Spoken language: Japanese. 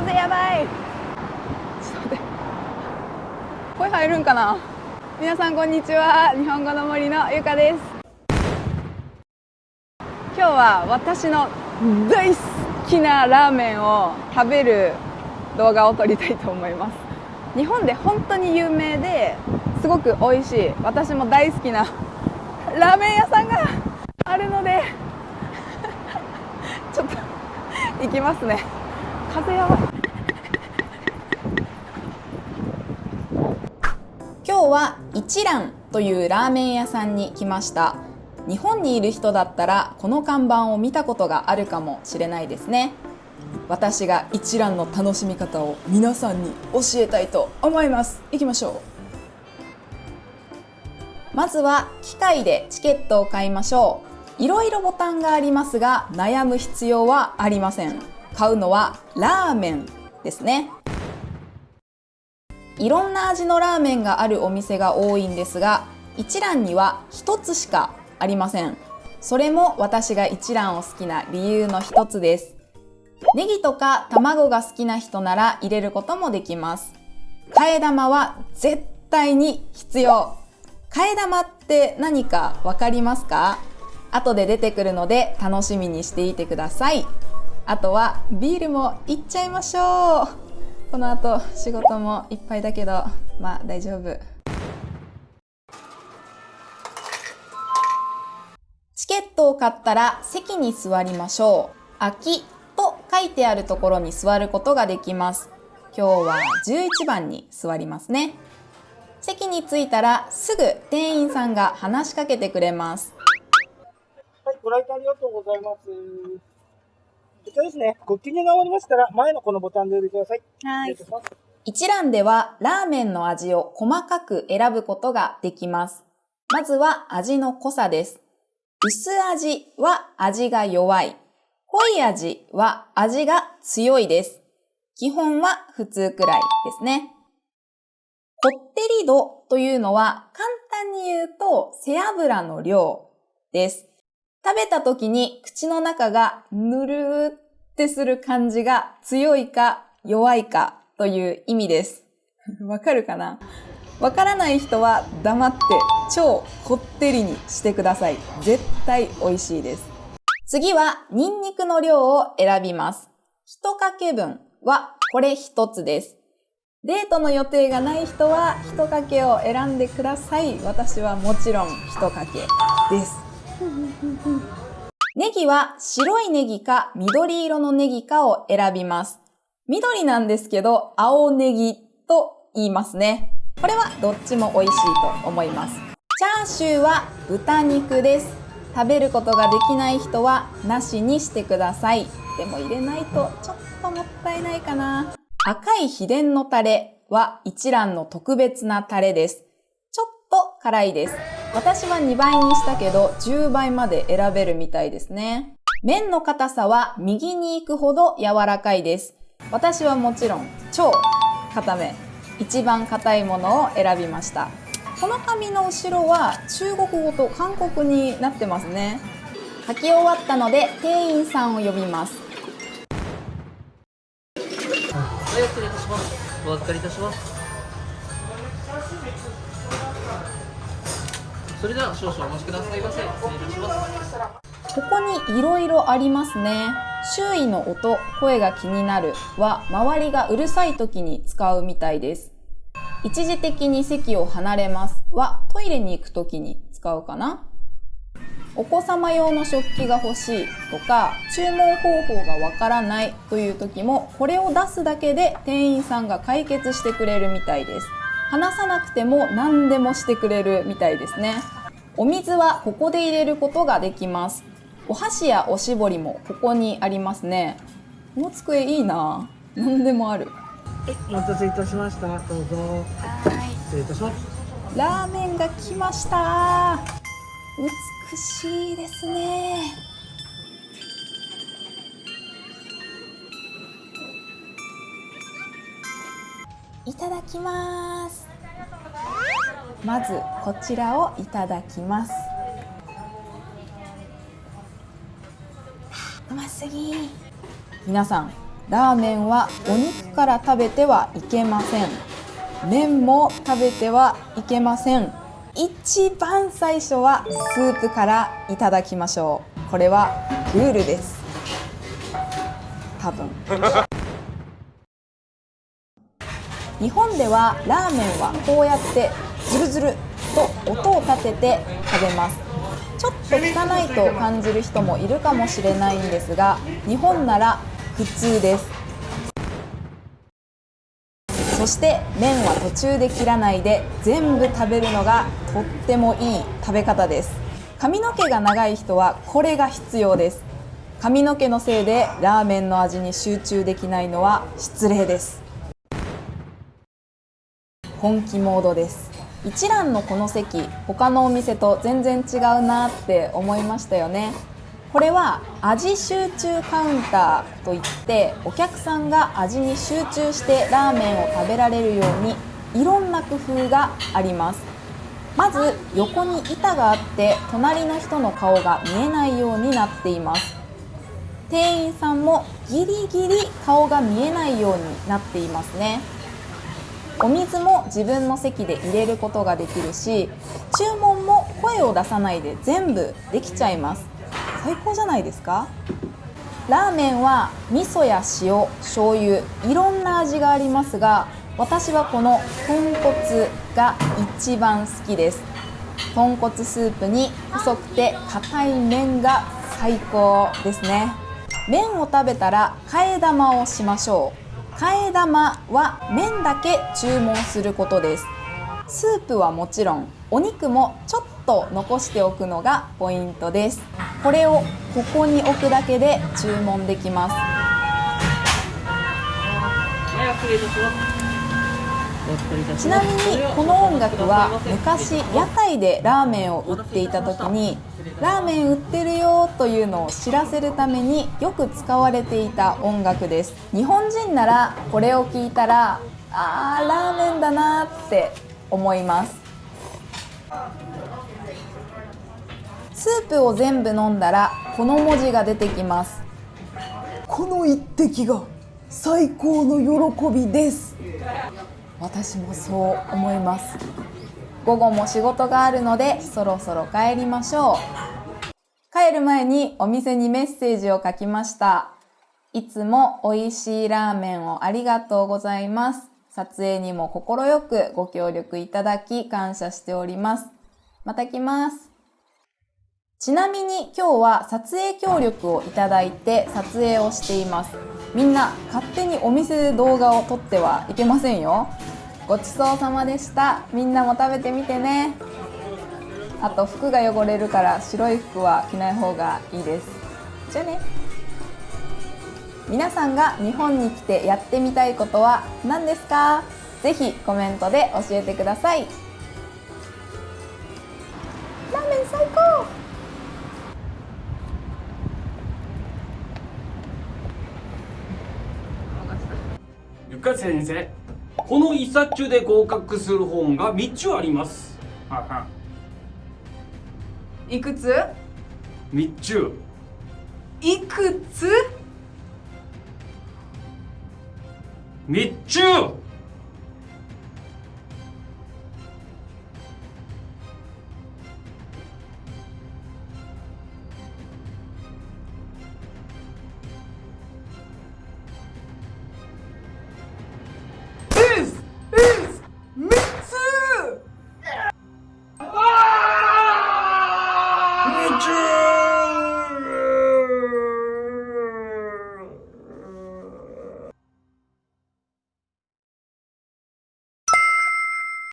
風やばい。ちょっと待って。声入るんかな？皆さんこんにちは。日本語の森のゆかです。今日は私の大好きなラーメンを食べる動画を撮りたいと思います。日本で本当に有名ですごく美味しい私も大好きなラーメン屋さんが あるので。ちょっと行きますね。風やばい今日は一蘭というラーメン屋さんに来ました。日本にいる人だったらこの看板を見たことがあるかもしれないですね。私が一蘭の楽しみ方を皆さんに教えたいと思います。行きましょう。まずは機械でチケットを買いましょう。いろいろボタンがありますが悩む必要はありません。買うのはラーメンですね。いろんな味のラーメンがあるお店が多いんですが一蘭には一つしかありません。それも私が一蘭を好きな理由の一つです。ネギとか卵が好きな人なら入れることもできます。替え玉は絶対に必要。替え玉って何かわかりますか？後で出てくるので楽しみにしていてください。あとはビールもいっちゃいましょう。この後仕事もいっぱいだけどまあ大丈夫。チケットを買ったら席に座りましょう。空きと書いてあるところに座ることができます。今日は11番に座りますね。席に着いたらすぐ店員さんが話しかけてくれます。はい、ご来店ありがとうございます。こちらですね、ご記入が終わりましたら、前のこのボタンでお呼びください。はい。一蘭ではラーメンの味を細かく選ぶことができます。まずは味の濃さです。薄味は味が弱い。濃い味は味が強いです。基本は普通くらいですね。こってり度というのは簡単に言うと背脂の量です。食べた時に口の中がぬるーってする感じが強いか弱いかという意味です。わかるかな？わからない人は黙って超こってりにしてください。絶対美味しいです。次はニンニクの量を選びます。一かけ分はこれ一つです。デートの予定がない人は一かけを選んでください。私はもちろん一かけです。ネギは白いネギか緑色のネギかを選びます。緑なんですけど、青ネギと言いますね。これはどっちも美味しいと思います。チャーシューは豚肉です。食べることができない人はなしにしてください。でも入れないとちょっともったいないかな。赤い秘伝のタレは一蘭の特別なタレです。ちょっと辛いです。私は2倍にしたけど10倍まで選べるみたいですね。麺の硬さは右に行くほど柔らかいです。私はもちろん超硬め、一番硬いものを選びました。この紙の後ろは中国語と韓国になってますね。書き終わったので店員さんを呼びます。はい、失礼いたします。お預かりいたします。それでは少々お待ちくださいませ。失礼いたします。ここにいろいろありますね。周囲の音、声が気になるは周りがうるさい時に使うみたいです。一時的に席を離れますはトイレに行く時に使うかな？お子様用の食器が欲しいとか注文方法がわからないという時もこれを出すだけで店員さんが解決してくれるみたいです話さなくても何でもしてくれるみたいですね。お水はここで入れることができます。お箸やおしぼりもここにありますね。この机いいな。何でもある。はい、お待たせいたしました。どうぞ。失礼いたします。ラーメンが来ました。美しいですねいただきます。まずこちらをいただきます。うますぎ。皆さんラーメンはお肉から食べてはいけません。麺も食べてはいけません。一番最初はスープからいただきましょう。これはルールです。多分。日本ではラーメンはこうやってズルズルと音を立てて食べます。ちょっと汚いと感じる人もいるかもしれないんですが日本なら普通です。そして麺は途中で切らないで全部食べるのがとってもいい食べ方です。髪の毛が長い人はこれが必要です。髪の毛のせいでラーメンの味に集中できないのは失礼です。本気モードです。一蘭のこの席他のお店と全然違うなって思いましたよね。これは味集中カウンターといってお客さんが味に集中してラーメンを食べられるようにいろんな工夫があります。まず横に板があって隣の人の顔が見えないようになっています。店員さんもギリギリ顔が見えないようになっていますね。お水も自分の席で入れることができるし注文も声を出さないで全部できちゃいます。最高じゃないですか？ラーメンは味噌や塩醤油いろんな味がありますが私はこの豚骨が一番好きです。豚骨スープに細くて硬い麺が最高ですね。麺を食べたら替え玉をしましょう。替え玉は麺だけ注文することです。スープはもちろんお肉もちょっと残しておくのがポイントです。これをここに置くだけで注文できます。ちな。みにこの音楽は昔屋台でラーメンを売っていた時にラーメン売ってるよというのを知らせるためによく使われていた音楽です。日本人ならこれを聞いたらあーラーメンだなって思います。スープを全部飲んだらこの文字が出てきます。この一滴が最高の喜びです私もそう思います。午後も仕事があるのでそろそろ帰りましょう。帰る前にお店にメッセージを書きました。いつも美味しいラーメンをありがとうございます。撮影にも快くご協力いただき感謝しております。また来ます。ちなみに今日は撮影協力をいただいて撮影をしています。みんな勝手にお店で動画を撮ってはいけませんよ。ごちそうさまでした。みんなも食べてみてね。あと服が汚れるから白い服は着ない方がいいです。じゃあね。皆さんが日本に来てやってみたいことは何ですか？ぜひコメントで教えてください。ゆか先生この一冊中で合格する本が3つあります。いくつ？3つ。いくつ？3つ3つ